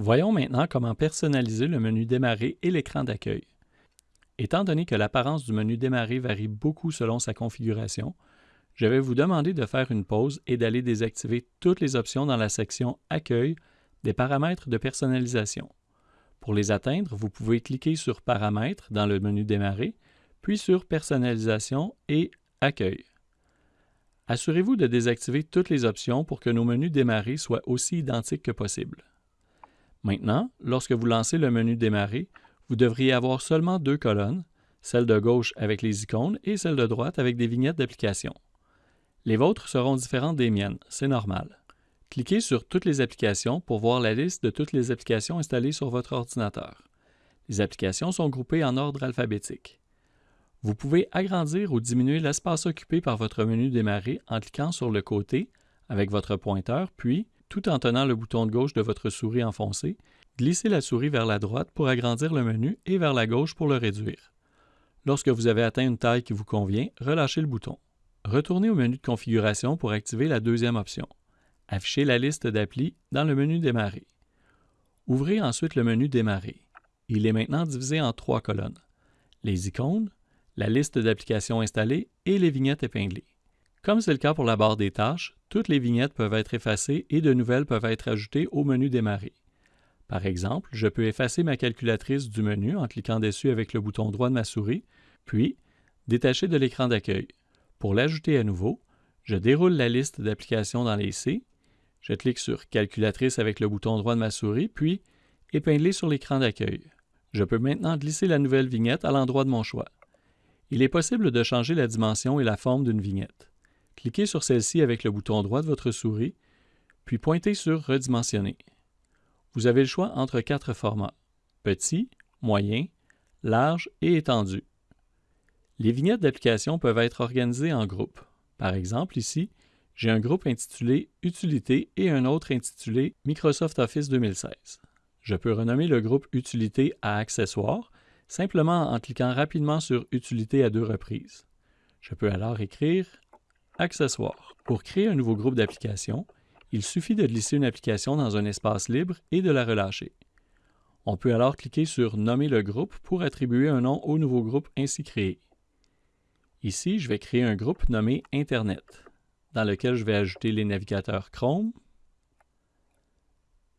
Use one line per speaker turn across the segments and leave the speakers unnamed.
Voyons maintenant comment personnaliser le menu Démarrer et l'écran d'accueil. Étant donné que l'apparence du menu Démarrer varie beaucoup selon sa configuration, je vais vous demander de faire une pause et d'aller désactiver toutes les options dans la section Accueil des paramètres de personnalisation. Pour les atteindre, vous pouvez cliquer sur Paramètres dans le menu Démarrer, puis sur Personnalisation et Accueil. Assurez-vous de désactiver toutes les options pour que nos menus Démarrer soient aussi identiques que possible. Maintenant, lorsque vous lancez le menu Démarrer, vous devriez avoir seulement deux colonnes, celle de gauche avec les icônes et celle de droite avec des vignettes d'application. Les vôtres seront différentes des miennes, c'est normal. Cliquez sur Toutes les applications pour voir la liste de toutes les applications installées sur votre ordinateur. Les applications sont groupées en ordre alphabétique. Vous pouvez agrandir ou diminuer l'espace occupé par votre menu Démarrer en cliquant sur le côté avec votre pointeur, puis tout en tenant le bouton de gauche de votre souris enfoncé, glissez la souris vers la droite pour agrandir le menu et vers la gauche pour le réduire. Lorsque vous avez atteint une taille qui vous convient, relâchez le bouton. Retournez au menu de configuration pour activer la deuxième option. Affichez la liste d'applis dans le menu Démarrer. Ouvrez ensuite le menu Démarrer. Il est maintenant divisé en trois colonnes. Les icônes, la liste d'applications installées et les vignettes épinglées. Comme c'est le cas pour la barre des tâches, toutes les vignettes peuvent être effacées et de nouvelles peuvent être ajoutées au menu Démarrer. Par exemple, je peux effacer ma calculatrice du menu en cliquant dessus avec le bouton droit de ma souris, puis détacher de l'écran d'accueil. Pour l'ajouter à nouveau, je déroule la liste d'applications dans les C, je clique sur Calculatrice avec le bouton droit de ma souris, puis Épingler sur l'écran d'accueil. Je peux maintenant glisser la nouvelle vignette à l'endroit de mon choix. Il est possible de changer la dimension et la forme d'une vignette. Cliquez sur celle-ci avec le bouton droit de votre souris, puis pointez sur Redimensionner. Vous avez le choix entre quatre formats petit, moyen, large et étendu. Les vignettes d'application peuvent être organisées en groupes. Par exemple, ici, j'ai un groupe intitulé Utilité et un autre intitulé Microsoft Office 2016. Je peux renommer le groupe Utilité à Accessoires simplement en cliquant rapidement sur Utilité à deux reprises. Je peux alors écrire Accessoires. Pour créer un nouveau groupe d'applications, il suffit de glisser une application dans un espace libre et de la relâcher. On peut alors cliquer sur Nommer le groupe pour attribuer un nom au nouveau groupe ainsi créé. Ici, je vais créer un groupe nommé Internet, dans lequel je vais ajouter les navigateurs Chrome,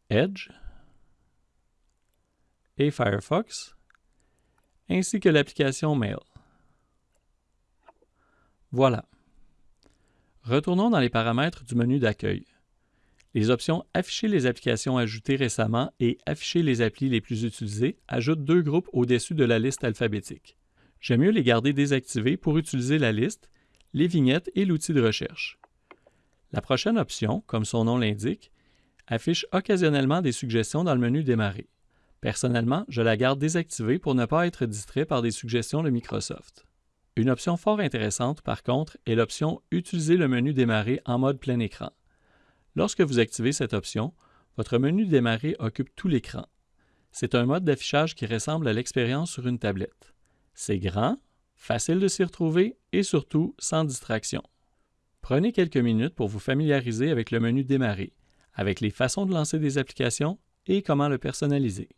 Edge et Firefox, ainsi que l'application Mail. Voilà. Retournons dans les paramètres du menu d'accueil. Les options Afficher les applications ajoutées récemment et Afficher les applis les plus utilisées ajoutent deux groupes au-dessus de la liste alphabétique. J'aime mieux les garder désactivés pour utiliser la liste, les vignettes et l'outil de recherche. La prochaine option, comme son nom l'indique, affiche occasionnellement des suggestions dans le menu Démarrer. Personnellement, je la garde désactivée pour ne pas être distrait par des suggestions de Microsoft. Une option fort intéressante, par contre, est l'option Utiliser le menu Démarrer en mode plein écran. Lorsque vous activez cette option, votre menu Démarrer occupe tout l'écran. C'est un mode d'affichage qui ressemble à l'expérience sur une tablette. C'est grand, facile de s'y retrouver et surtout sans distraction. Prenez quelques minutes pour vous familiariser avec le menu Démarrer, avec les façons de lancer des applications et comment le personnaliser.